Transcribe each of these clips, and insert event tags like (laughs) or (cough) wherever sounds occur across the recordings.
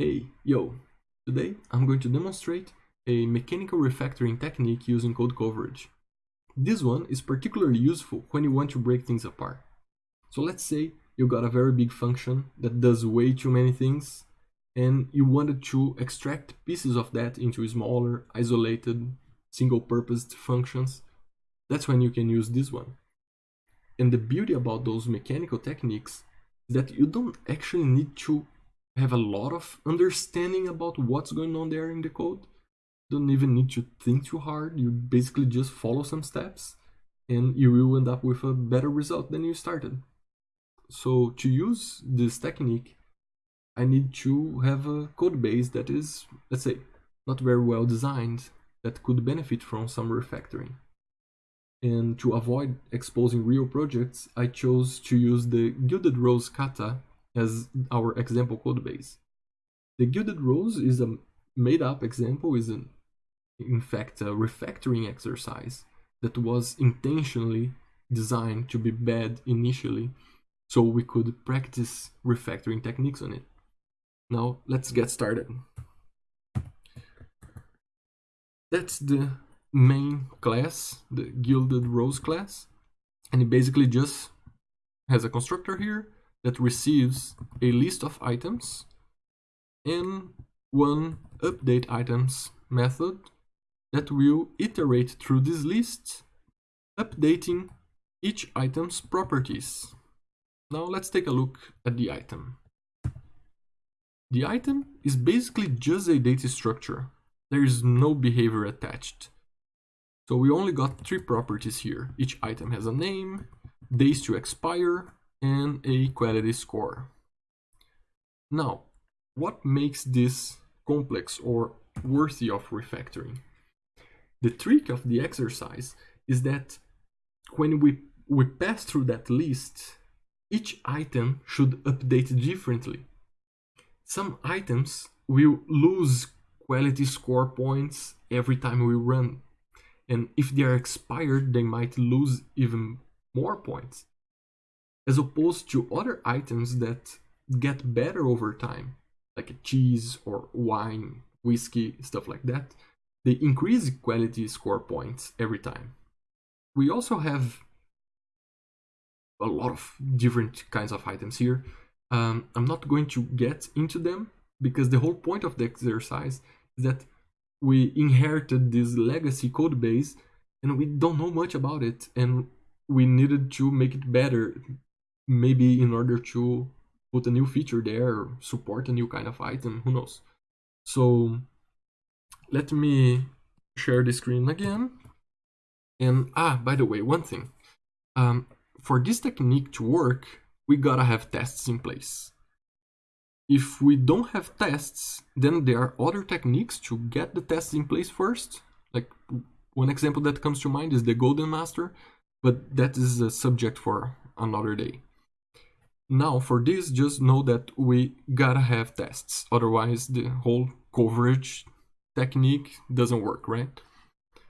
Hey, yo! Today I'm going to demonstrate a mechanical refactoring technique using code coverage. This one is particularly useful when you want to break things apart. So let's say you got a very big function that does way too many things and you wanted to extract pieces of that into smaller, isolated, single-purposed functions. That's when you can use this one. And the beauty about those mechanical techniques is that you don't actually need to have a lot of understanding about what's going on there in the code. Don't even need to think too hard. You basically just follow some steps and you will end up with a better result than you started. So to use this technique, I need to have a code base that is, let's say, not very well designed that could benefit from some refactoring. And to avoid exposing real projects, I chose to use the Gilded Rose kata as our example code base. The Gilded Rose is a made-up example, is an, in fact a refactoring exercise that was intentionally designed to be bad initially so we could practice refactoring techniques on it. Now let's get started. That's the main class, the Gilded Rose class, and it basically just has a constructor here that receives a list of items and one update items method that will iterate through this list, updating each item's properties. Now let's take a look at the item. The item is basically just a data structure. There is no behavior attached. So we only got three properties here. Each item has a name, days to expire, and a quality score. Now, what makes this complex or worthy of refactoring? The trick of the exercise is that when we, we pass through that list, each item should update differently. Some items will lose quality score points every time we run. And if they are expired, they might lose even more points as opposed to other items that get better over time, like cheese or wine, whiskey, stuff like that. They increase quality score points every time. We also have a lot of different kinds of items here. Um, I'm not going to get into them because the whole point of the exercise is that we inherited this legacy code base and we don't know much about it and we needed to make it better maybe in order to put a new feature there support a new kind of item who knows? So let me share the screen again. And ah by the way one thing. Um, for this technique to work we gotta have tests in place. If we don't have tests then there are other techniques to get the tests in place first. Like one example that comes to mind is the golden master but that is a subject for another day now for this, just know that we gotta have tests, otherwise the whole coverage technique doesn't work, right?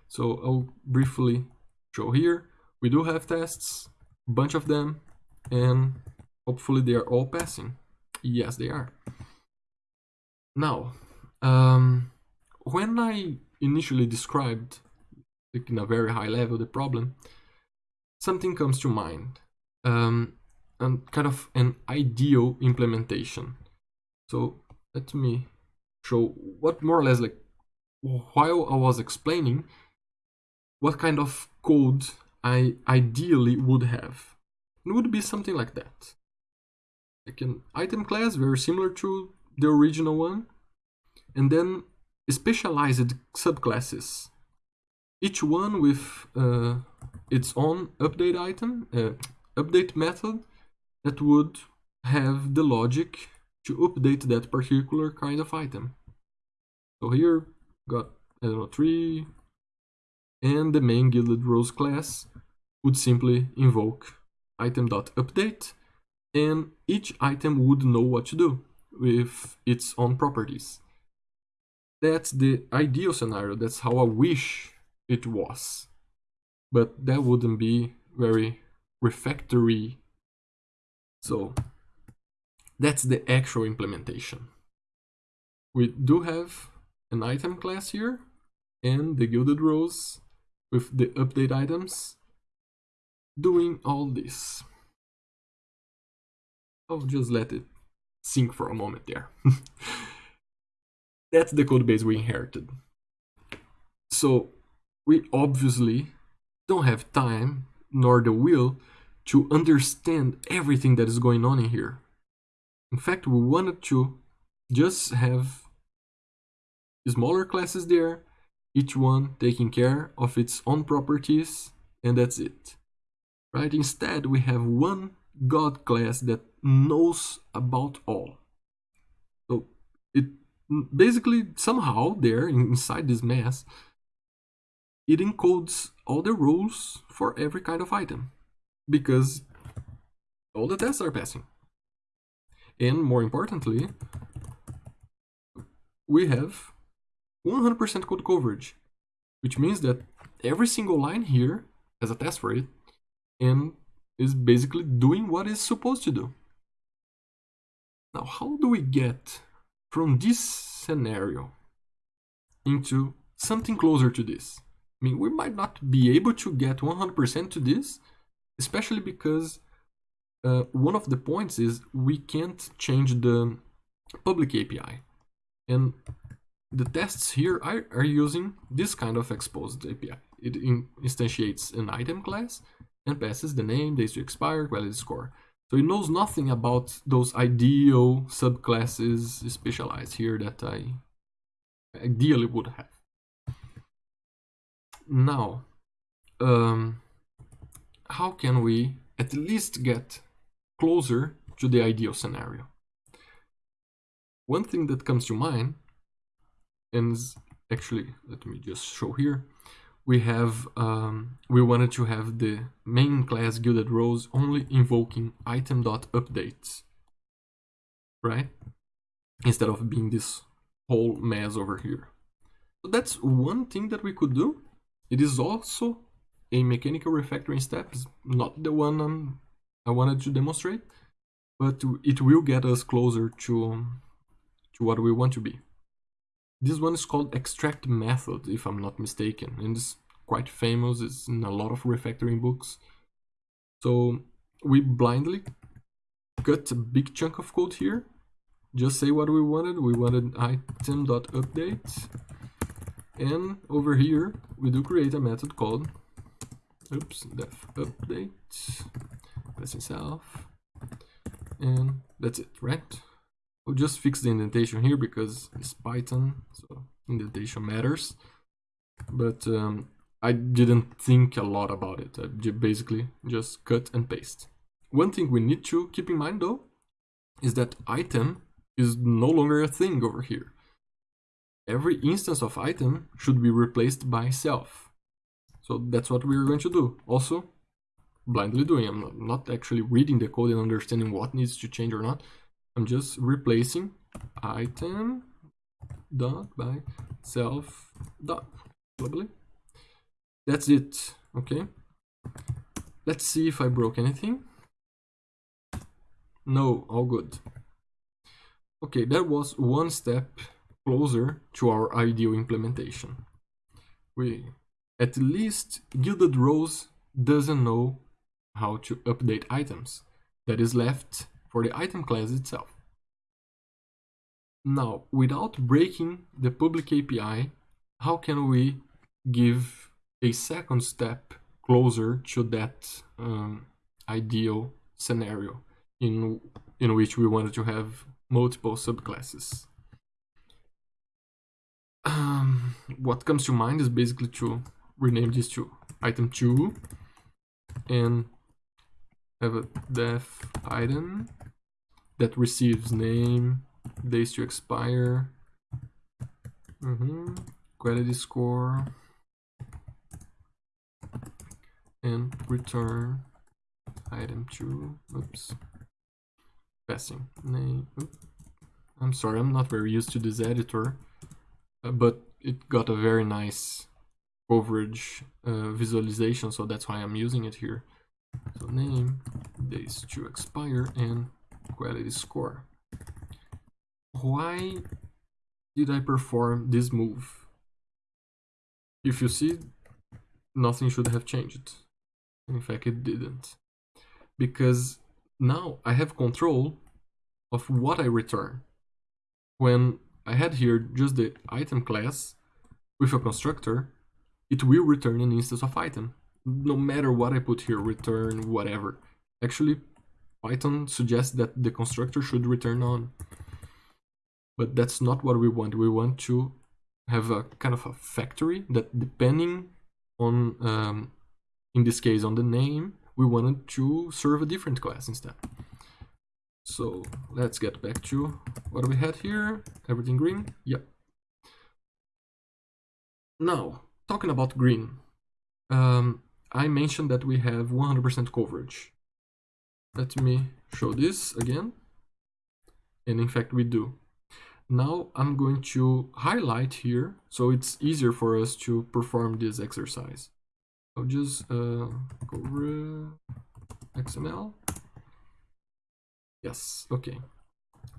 So I'll briefly show here. We do have tests, a bunch of them, and hopefully they are all passing. Yes, they are. Now, um, when I initially described, like in a very high level, the problem, something comes to mind. Um, and kind of an ideal implementation. So let me show what more or less like while I was explaining what kind of code I ideally would have. It would be something like that. Like an item class, very similar to the original one, and then specialized subclasses. Each one with uh, its own update item, uh, update method, that would have the logic to update that particular kind of item. So here got I don't know three and the main Gilded Rose class would simply invoke item.update and each item would know what to do with its own properties. That's the ideal scenario, that's how I wish it was. But that wouldn't be very refactory so that's the actual implementation. we do have an item class here and the gilded rose with the update items doing all this. I'll just let it sink for a moment there. (laughs) That's the code base we inherited. So we obviously don't have time nor the will to understand everything that is going on in here. In fact, we wanted to just have smaller classes there, each one taking care of its own properties, and that's it. Right? Instead, we have one God class that knows about all. So it basically somehow there inside this mess, it encodes all the rules for every kind of item because all the tests are passing. And more importantly, we have 100% code coverage, which means that every single line here has a test for it and is basically doing what it's supposed to do. Now, how do we get from this scenario into something closer to this? I mean, we might not be able to get 100% to this, especially because uh, one of the points is we can't change the public API. And the tests here are, are using this kind of exposed API. It in, instantiates an item class and passes the name, days to expire, quality score. So it knows nothing about those ideal subclasses specialized here that I ideally would have. Now, um, how can we at least get closer to the ideal scenario? One thing that comes to mind, and actually, let me just show here, we have, um, we wanted to have the main class Gilded Rose only invoking item.updates, right? Instead of being this whole mess over here. So that's one thing that we could do it is also a mechanical refactoring step, is not the one um, I wanted to demonstrate, but it will get us closer to, to what we want to be. This one is called extract method, if I'm not mistaken, and it's quite famous, it's in a lot of refactoring books. So we blindly cut a big chunk of code here, just say what we wanted, we wanted item.update, and over here, we do create a method called oops, def update, passing self, and that's it, right? We'll just fix the indentation here because it's Python, so indentation matters. But um, I didn't think a lot about it. I basically just cut and paste. One thing we need to keep in mind though is that item is no longer a thing over here every instance of item should be replaced by self. So that's what we're going to do. Also, blindly doing. I'm not, actually reading the code and understanding what needs to change or not. I'm just replacing item dot by self dot globally. That's it. Okay. Let's see if I broke anything. No, all good. Okay, that was one step closer to our ideal implementation. We, at least Gilded Rose doesn't know how to update items. That is left for the item class itself. Now, without breaking the public API, how can we give a second step closer to that um, ideal scenario in, in which we wanted to have multiple subclasses? um, what comes to mind is basically to rename this to item 2 and have a def item that receives name, days to expire, mm -hmm, quality score, and return item 2, oops, passing. Name, oops. I'm sorry, I'm not very used to this editor. Uh, but it got a very nice coverage uh, visualization, so that's why I'm using it here. So name, days to expire, and quality score. Why did I perform this move? If you see, nothing should have changed. In fact, it didn't. Because now I have control of what I return. When I had here just the item class with a constructor, it will return an instance of item. No matter what I put here, return, whatever. Actually, Python suggests that the constructor should return on. But that's not what we want. We want to have a kind of a factory that depending on, um, in this case, on the name, we wanted to serve a different class instead. So let's get back to what we had here. Everything green? Yep. Now, talking about green, um, I mentioned that we have 100% coverage. Let me show this again. And in fact, we do. Now I'm going to highlight here, so it's easier for us to perform this exercise. I'll just uh, go XML. Yes, okay.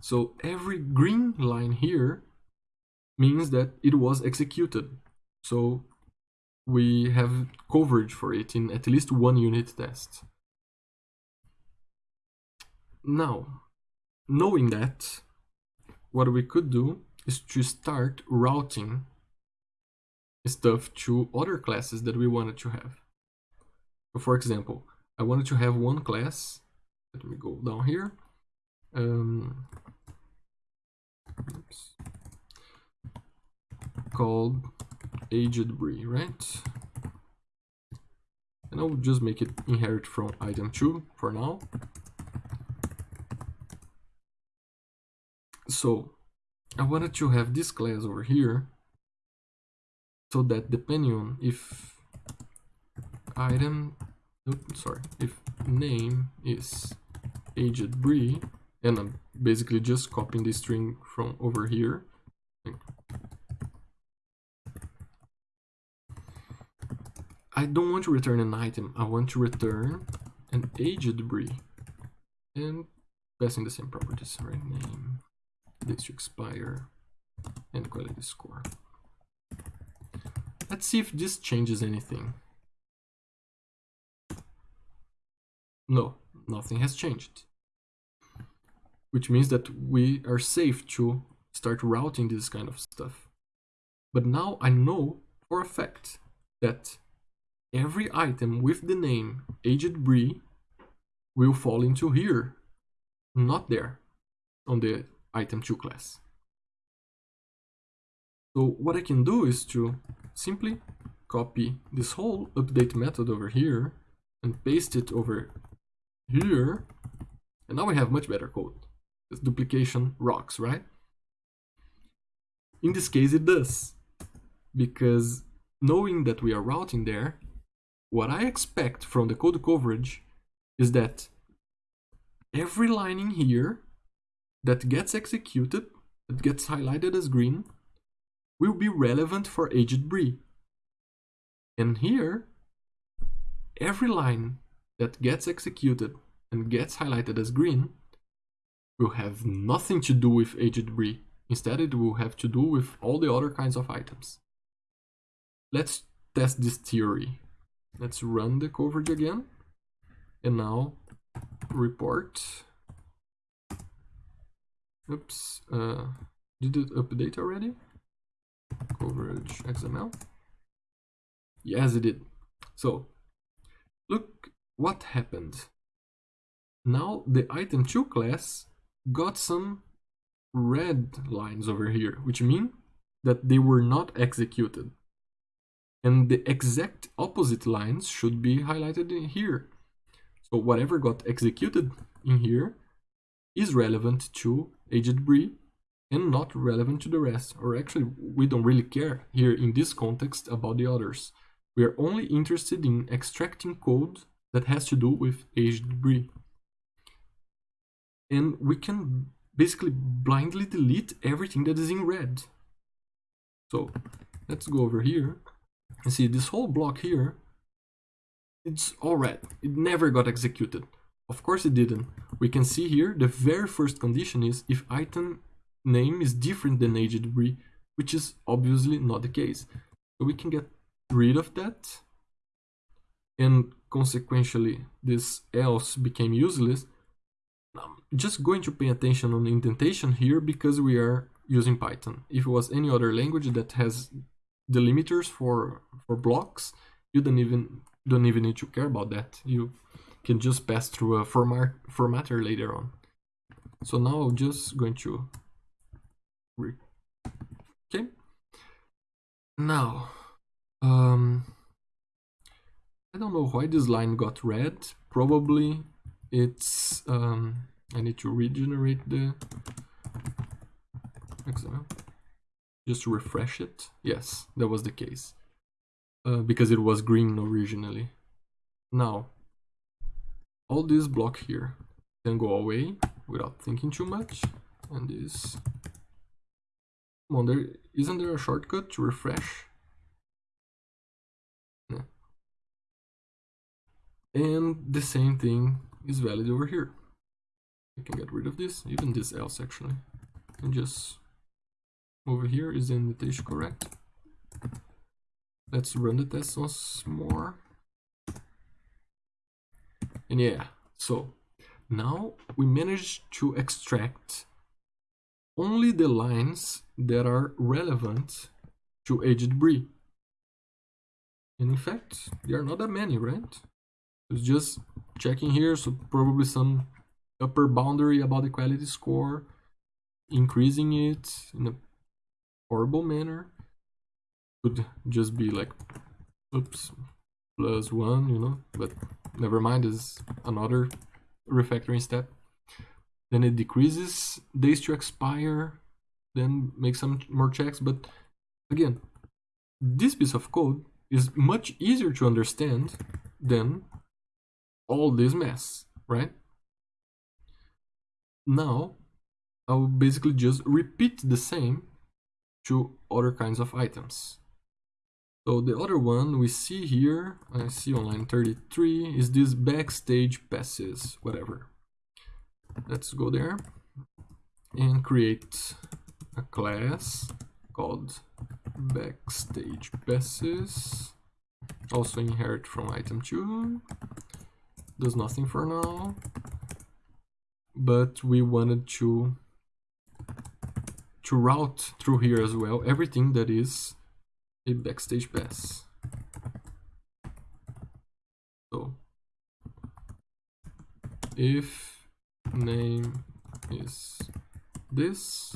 So every green line here means that it was executed. So we have coverage for it in at least one unit test. Now, knowing that, what we could do is to start routing stuff to other classes that we wanted to have. For example, I wanted to have one class, let me go down here, um, oops, called aged brie, right? And I'll just make it inherit from item 2 for now. So I wanted to have this class over here so that depending on if item, oops, sorry, if name is aged brie, and I'm basically just copying the string from over here. I don't want to return an item, I want to return an aged brie and passing the same properties, right? Name, to expire, and quality score. Let's see if this changes anything. No, nothing has changed. Which means that we are safe to start routing this kind of stuff. But now I know for a fact that every item with the name Aged Brie will fall into here, not there, on the item 2 class. So what I can do is to simply copy this whole update method over here and paste it over here. And now we have much better code. This duplication rocks, right? In this case, it does. Because knowing that we are routing there, what I expect from the code coverage is that every line in here that gets executed, that gets highlighted as green, will be relevant for aged brie. And here, every line that gets executed and gets highlighted as green will have nothing to do with aged brie. Instead, it will have to do with all the other kinds of items. Let's test this theory. Let's run the coverage again. And now report. Oops, uh, did it update already? coverage XML. Yes, it did. So, look what happened. Now the item 2 class got some red lines over here, which mean that they were not executed. And the exact opposite lines should be highlighted in here. So whatever got executed in here is relevant to aged brie and not relevant to the rest. Or actually, we don't really care here in this context about the others. We are only interested in extracting code that has to do with aged brie. And we can basically blindly delete everything that is in red. So let's go over here and see this whole block here. It's all red. It never got executed. Of course it didn't. We can see here the very first condition is if item name is different than aged brie, which is obviously not the case. So we can get rid of that, and consequentially this else became useless. I'm just going to pay attention on indentation here because we are using Python. If it was any other language that has delimiters for for blocks, you don't even don't even need to care about that. You can just pass through a format formatter later on. So now I'm just going to okay. Now, um, I don't know why this line got red. Probably it's um, I need to regenerate the example. Just refresh it. Yes, that was the case. Uh, because it was green originally. Now, all this block here can go away without thinking too much. And this... Come on, there, isn't there a shortcut to refresh? And the same thing is valid over here. We can get rid of this, even this else actually. And just over here is the indentation correct? Let's run the test once more. And yeah, so now we managed to extract only the lines that are relevant to aged brie. And in fact, there are not that many, right? It's just checking here, so probably some upper boundary about the quality score, increasing it in a horrible manner. Could just be like, oops, plus one, you know, but never mind, is another refactoring step. Then it decreases days to expire, then make some more checks. But again, this piece of code is much easier to understand than all this mess, right? Now, I'll basically just repeat the same to other kinds of items. So the other one we see here, I see on line 33, is this backstage passes, whatever. Let's go there and create a class called backstage passes. Also inherit from item 2. Does nothing for now. But we wanted to to route through here as well everything that is a backstage pass. So if name is this,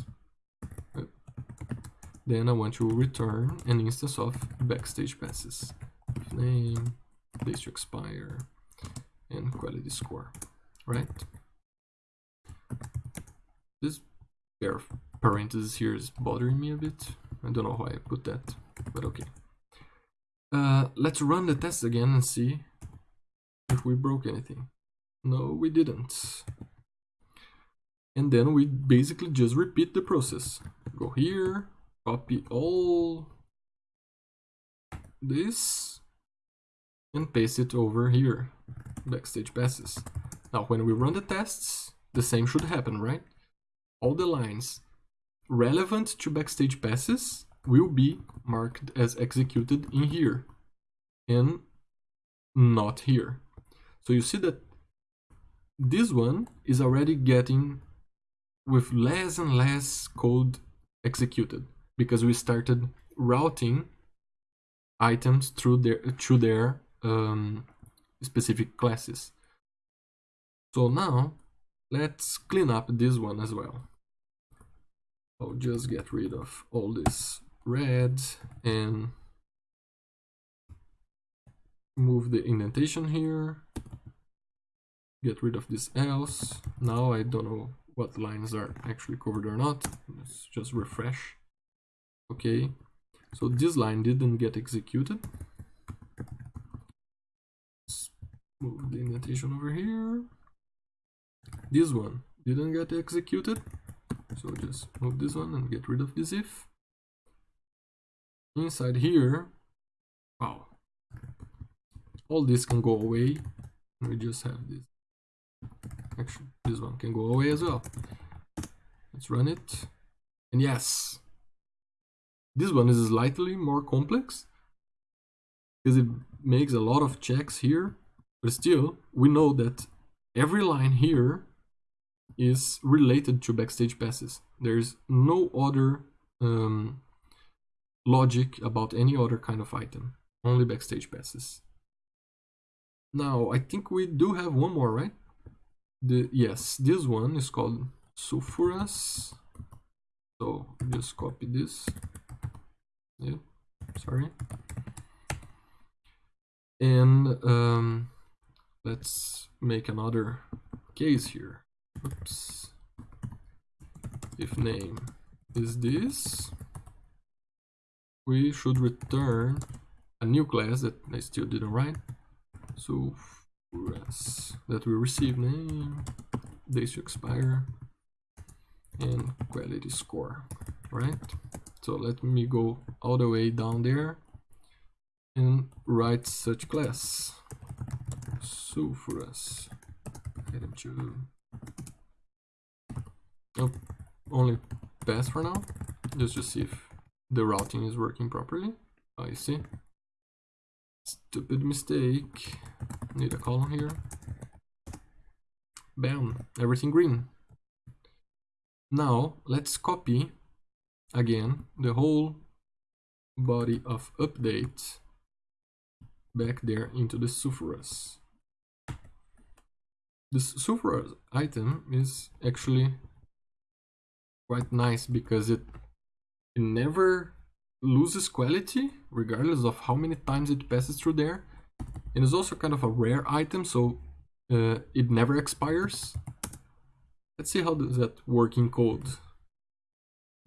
then I want to return an instance of backstage passes. If name, days to expire, and quality score, right? This pair parentheses here is bothering me a bit. I don't know why I put that, but okay. Uh, let's run the test again and see if we broke anything. No, we didn't. And then we basically just repeat the process. Go here, copy all this, and paste it over here, backstage passes. Now, when we run the tests, the same should happen, right? All the lines relevant to backstage passes will be marked as executed in here and not here. So you see that this one is already getting with less and less code executed because we started routing items through their through their um, specific classes. So now let's clean up this one as well. I'll just get rid of all this red and move the indentation here. Get rid of this else. Now I don't know what lines are actually covered or not. Let's just refresh. Okay. So this line didn't get executed. Let's move the indentation over here. This one didn't get executed so just move this one and get rid of this if. Inside here, wow, all this can go away. We just have this. Actually, this one can go away as well. Let's run it. And yes, this one is slightly more complex because it makes a lot of checks here, but still, we know that every line here is related to backstage passes. There's no other um, logic about any other kind of item, only backstage passes. Now, I think we do have one more, right? The Yes, this one is called Sulfuras. So just copy this. Yeah, sorry. And um, let's make another case here. Oops. If name is this, we should return a new class that I still didn't write. So that we receive name, days to expire, and quality score, right? So let me go all the way down there and write such class. Sulfuras. Item two. Only pass for now, just to see if the routing is working properly. I see. Stupid mistake. Need a column here. Bam, everything green. Now let's copy again the whole body of update back there into the Sulfuras. This Sulfuras item is actually quite nice because it, it never loses quality regardless of how many times it passes through there. And it's also kind of a rare item so uh, it never expires. Let's see how does that work in code.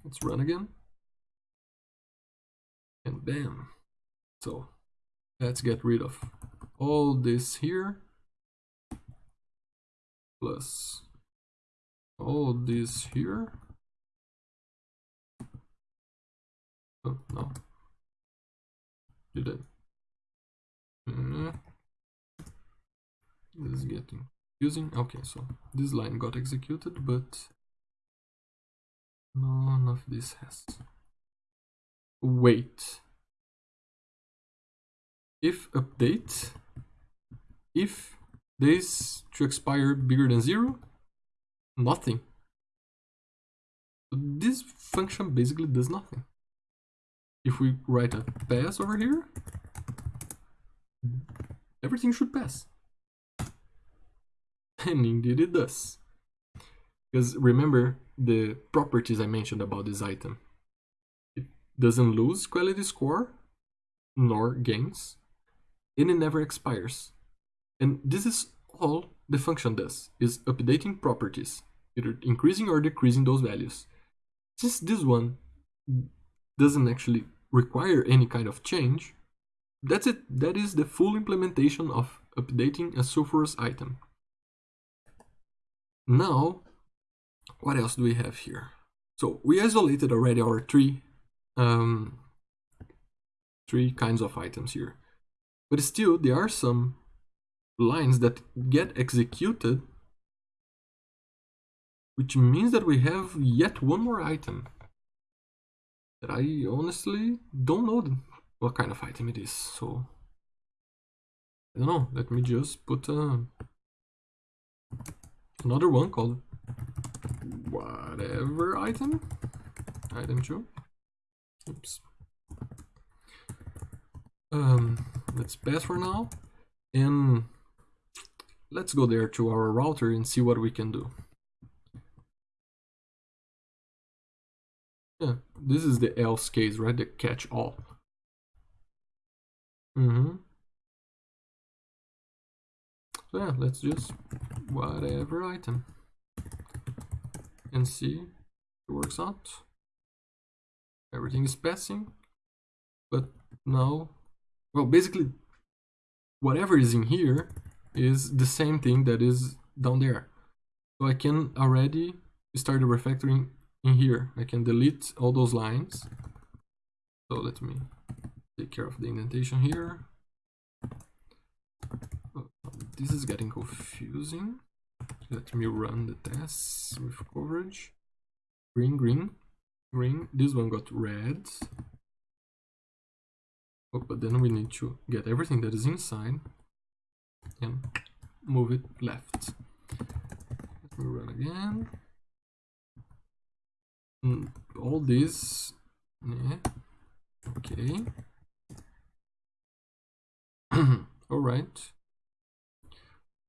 Let's run again. And bam. So let's get rid of all this here. Plus all this here Oh, no. Did it? Mm. This is getting confusing. Okay, so this line got executed, but none of this has. Wait. If update, if this to expire bigger than zero, nothing. This function basically does nothing if we write a pass over here, everything should pass. (laughs) And indeed it does. Because remember the properties I mentioned about this item. It doesn't lose quality score, nor gains, and it never expires. And this is all the function does, is updating properties, either increasing or decreasing those values. Since this one doesn't actually require any kind of change, that's it. That is the full implementation of updating a Sulfuras item. Now, what else do we have here? So we isolated already our three, um, three kinds of items here. But still, there are some lines that get executed, which means that we have yet one more item that I honestly don't know what kind of item it is, so I don't know, let me just put uh, another one called whatever item, item 2, oops, um, let's pass for now, and let's go there to our router and see what we can do. Yeah, this is the else case, right? The catch all. Mm-hmm. So yeah, let's just whatever item and see it works out. Everything is passing, but now, well, basically, whatever is in here is the same thing that is down there. So I can already start the refactoring in here I can delete all those lines so let me take care of the indentation here oh, this is getting confusing let me run the tests with coverage green green green. This one got red. Oh, but then we need to get everything that is inside and move it left. Let me run again. Mm, all this, yeah, okay. (clears throat) all right.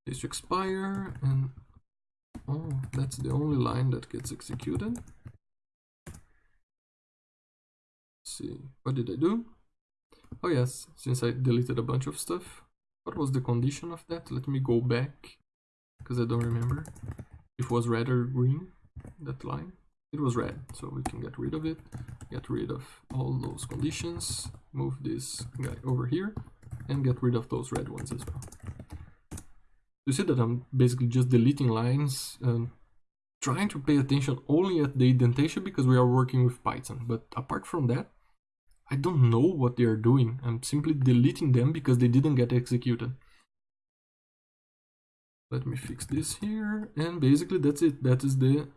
This expire and oh, that's the only line that gets executed. Let's see, what did I do? Oh yes, since I deleted a bunch of stuff. What was the condition of that? Let me go back, because I don't remember. If it was red or green, that line. It was red, so we can get rid of it. Get rid of all those conditions. Move this guy over here, and get rid of those red ones as well. You see that I'm basically just deleting lines and trying to pay attention only at the indentation because we are working with Python. But apart from that, I don't know what they are doing. I'm simply deleting them because they didn't get executed. Let me fix this here. And basically that's it. That is the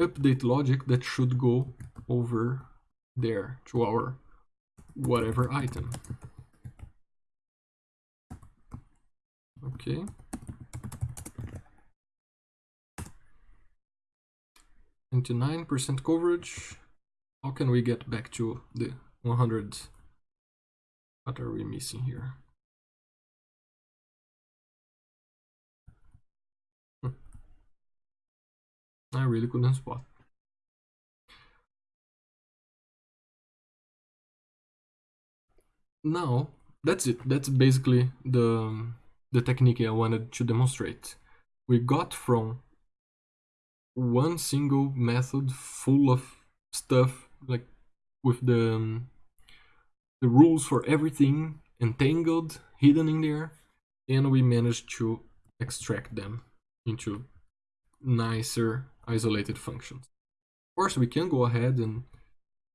update logic that should go over there to our whatever item. Okay. Into nine percent coverage. How can we get back to the 100. What are we missing here? I really couldn't spot. Now, that's it. That's basically the, the technique I wanted to demonstrate. We got from one single method full of stuff, like with the um, the rules for everything entangled, hidden in there, and we managed to extract them into nicer isolated functions. Of course, we can go ahead and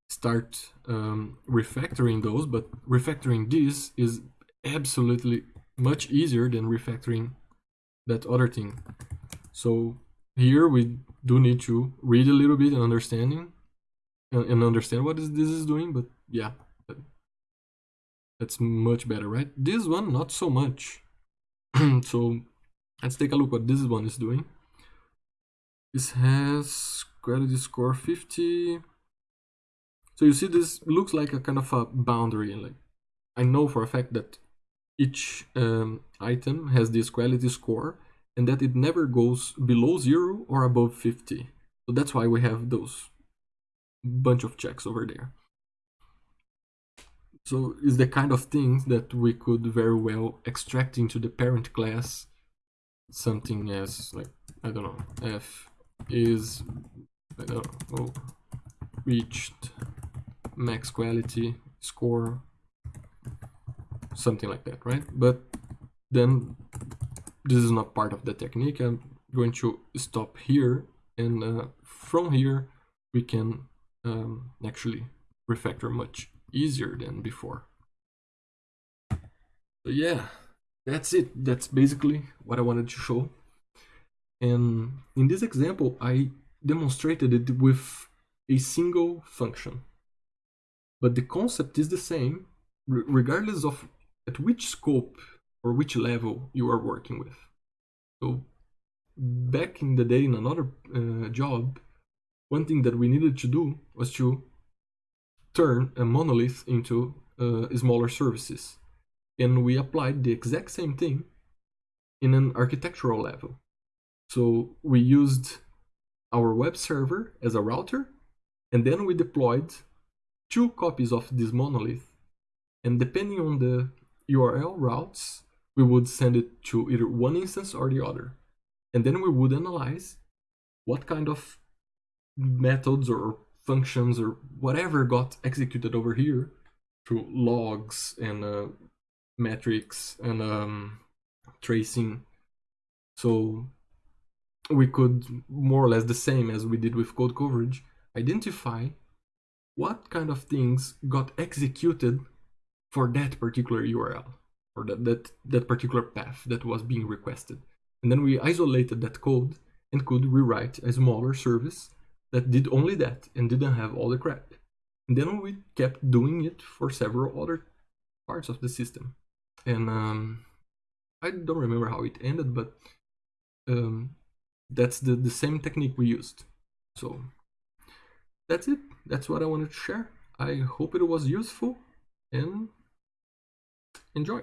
start um, refactoring those, but refactoring this is absolutely much easier than refactoring that other thing. So here we do need to read a little bit and understanding and, and understand what is, this is doing, but yeah, that's much better, right? This one, not so much. (clears throat) so let's take a look what this one is doing. This has quality score 50. So you see this looks like a kind of a boundary. Like I know for a fact that each um, item has this quality score and that it never goes below zero or above 50. So that's why we have those bunch of checks over there. So it's the kind of things that we could very well extract into the parent class something as like I don't know f is I don't reached max quality score something like that right but then this is not part of the technique I'm going to stop here and uh, from here we can um, actually refactor much easier than before. So yeah, that's it. That's basically what I wanted to show. And in this example, I demonstrated it with a single function. But the concept is the same regardless of at which scope or which level you are working with. So back in the day in another uh, job, one thing that we needed to do was to turn a monolith into uh, smaller services. And we applied the exact same thing in an architectural level. So we used our web server as a router, and then we deployed two copies of this monolith. And depending on the URL routes, we would send it to either one instance or the other. And then we would analyze what kind of methods or functions or whatever got executed over here through logs and uh, metrics and um, tracing. So we could more or less the same as we did with code coverage identify what kind of things got executed for that particular URL or that, that, that particular path that was being requested. And then we isolated that code and could rewrite a smaller service that did only that and didn't have all the crap. And then we kept doing it for several other parts of the system. And um, I don't remember how it ended, but um, that's the, the same technique we used. So that's it. That's what I wanted to share. I hope it was useful and enjoy.